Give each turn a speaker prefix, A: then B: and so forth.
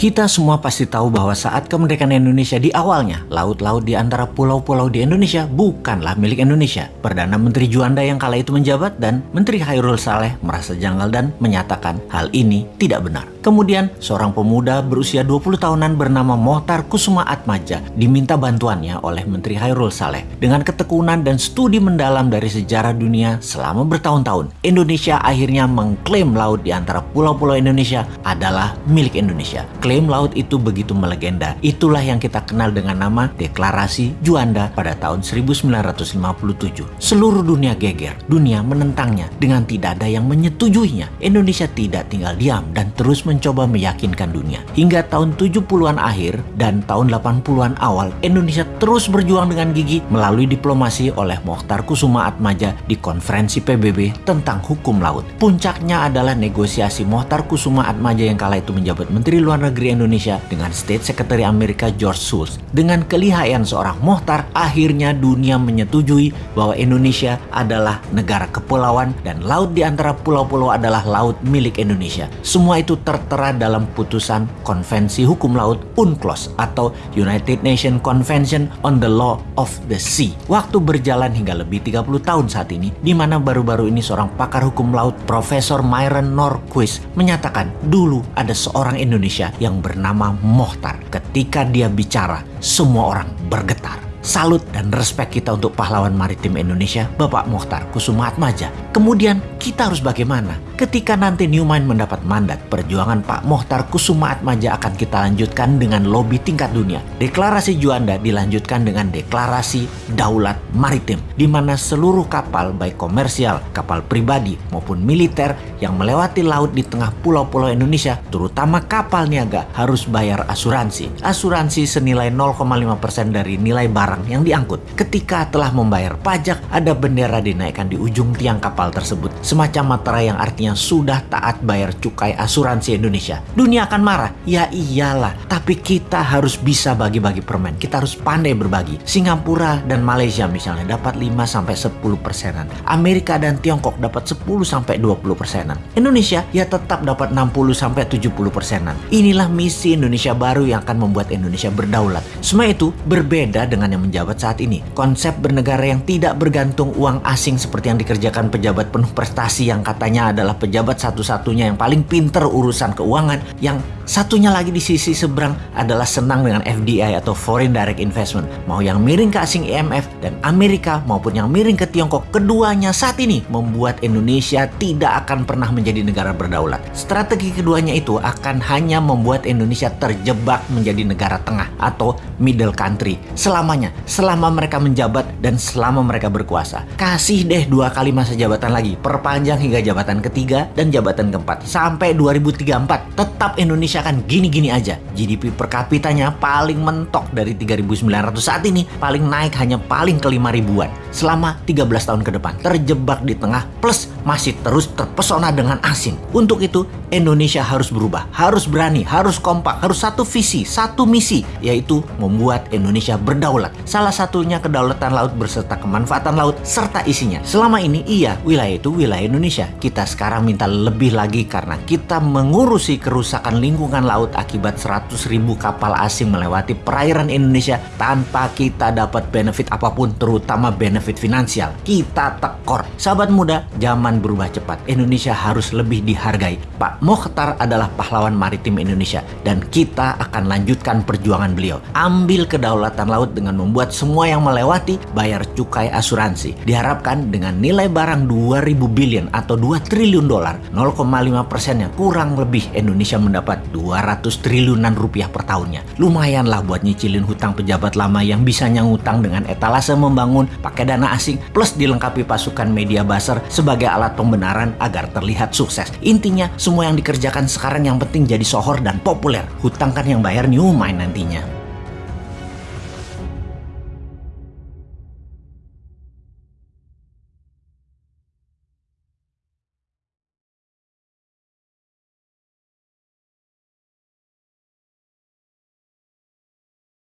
A: Kita semua pasti tahu bahwa saat kemerdekaan Indonesia di awalnya, laut-laut di antara pulau-pulau di Indonesia bukanlah milik Indonesia. Perdana Menteri Juanda yang kala itu menjabat dan Menteri Hairul Saleh merasa janggal dan menyatakan hal ini tidak benar. Kemudian, seorang pemuda berusia 20 tahunan bernama Mohtar Kusuma Atmaja diminta bantuannya oleh Menteri Hairul Saleh. Dengan ketekunan dan studi mendalam dari sejarah dunia selama bertahun-tahun, Indonesia akhirnya mengklaim laut di antara pulau-pulau Indonesia adalah milik Indonesia klaim laut itu begitu melegenda. Itulah yang kita kenal dengan nama Deklarasi Juanda pada tahun 1957. Seluruh dunia geger, dunia menentangnya dengan tidak ada yang menyetujuinya. Indonesia tidak tinggal diam dan terus mencoba meyakinkan dunia. Hingga tahun 70-an akhir dan tahun 80-an awal, Indonesia terus berjuang dengan gigi melalui diplomasi oleh Mokhtar Kusuma Atmaja di konferensi PBB tentang hukum laut. Puncaknya adalah negosiasi Mokhtar Kusuma Atmaja yang kala itu menjabat Menteri Luar Negeri Negeri Indonesia dengan State Secretary Amerika George Shultz. Dengan kelihayan seorang Mohtar, akhirnya dunia menyetujui bahwa Indonesia adalah negara kepulauan dan laut di antara pulau-pulau adalah laut milik Indonesia. Semua itu tertera dalam putusan Konvensi Hukum Laut UNCLOS atau United Nations Convention on the Law of the Sea. Waktu berjalan hingga lebih 30 tahun saat ini, di mana baru-baru ini seorang pakar hukum laut Profesor Myron Norquist menyatakan dulu ada seorang Indonesia yang yang bernama Mohtar. Ketika dia bicara, semua orang bergetar. Salut dan respek kita untuk pahlawan maritim Indonesia, Bapak Mohtar Kusuma Atmaja. Kemudian kita harus bagaimana? Ketika nanti Newmind mendapat mandat, perjuangan Pak Mohtar Kusuma Atmaja akan kita lanjutkan dengan lobby tingkat dunia. Deklarasi Juanda dilanjutkan dengan deklarasi Daulat Maritim, di mana seluruh kapal baik komersial, kapal pribadi maupun militer yang melewati laut di tengah pulau-pulau Indonesia, terutama kapal niaga, harus bayar asuransi. Asuransi senilai 0,5% dari nilai barang yang diangkut. Ketika telah membayar pajak, ada bendera dinaikkan di ujung tiang kapal tersebut, semacam materai yang artinya yang sudah taat bayar cukai asuransi Indonesia. Dunia akan marah. Ya iyalah, tapi kita harus bisa bagi-bagi permen. Kita harus pandai berbagi. Singapura dan Malaysia misalnya dapat 5 sampai 10 persenan. Amerika dan Tiongkok dapat 10 sampai 20 persenan. Indonesia ya tetap dapat 60 sampai 70 persenan. Inilah misi Indonesia baru yang akan membuat Indonesia berdaulat. Semua itu berbeda dengan yang menjabat saat ini. Konsep bernegara yang tidak bergantung uang asing seperti yang dikerjakan pejabat penuh prestasi yang katanya adalah pejabat satu-satunya yang paling pinter urusan keuangan, yang satunya lagi di sisi seberang adalah senang dengan FDI atau Foreign Direct Investment. Mau yang miring ke asing IMF dan Amerika maupun yang miring ke Tiongkok, keduanya saat ini membuat Indonesia tidak akan pernah menjadi negara berdaulat. Strategi keduanya itu akan hanya membuat Indonesia terjebak menjadi negara tengah atau middle country selamanya, selama mereka menjabat dan selama mereka berkuasa. Kasih deh dua kali masa jabatan lagi, perpanjang hingga jabatan ketiga ketiga dan jabatan keempat. Sampai 2034 tetap Indonesia akan gini-gini aja. GDP per kapitanya paling mentok dari 3.900 saat ini, paling naik hanya paling ke 5 ribuan. Selama 13 tahun ke depan, terjebak di tengah plus masih terus terpesona dengan asing. Untuk itu, Indonesia harus berubah, harus berani, harus kompak, harus satu visi, satu misi, yaitu membuat Indonesia berdaulat. Salah satunya kedaulatan laut berserta kemanfaatan laut serta isinya. Selama ini iya, wilayah itu wilayah Indonesia. Kita sekarang sekarang minta lebih lagi karena kita mengurusi kerusakan lingkungan laut akibat 100 ribu kapal asing melewati perairan Indonesia tanpa kita dapat benefit apa pun terutama benefit finansial. Kita tekor. Sahabat muda, zaman berubah cepat. Indonesia harus lebih dihargai. Pak Mokhtar adalah pahlawan maritim Indonesia dan kita akan lanjutkan perjuangan beliau. Ambil kedaulatan laut dengan membuat semua yang melewati bayar cukai asuransi. Diharapkan dengan nilai barang 2000 billion atau 2 triliun dolar, 0,5 persennya kurang lebih Indonesia mendapat 200 triliunan rupiah per tahunnya. Lumayan lah buat nyicilin hutang pejabat lama yang bisa nyangutang dengan etalase membangun pakai dana asing plus dilengkapi pasukan media buzzer sebagai alat pembenaran agar terlihat sukses. Intinya semua yang dikerjakan sekarang yang penting jadi sohor dan populer. Hutang kan yang bayar new mind nantinya.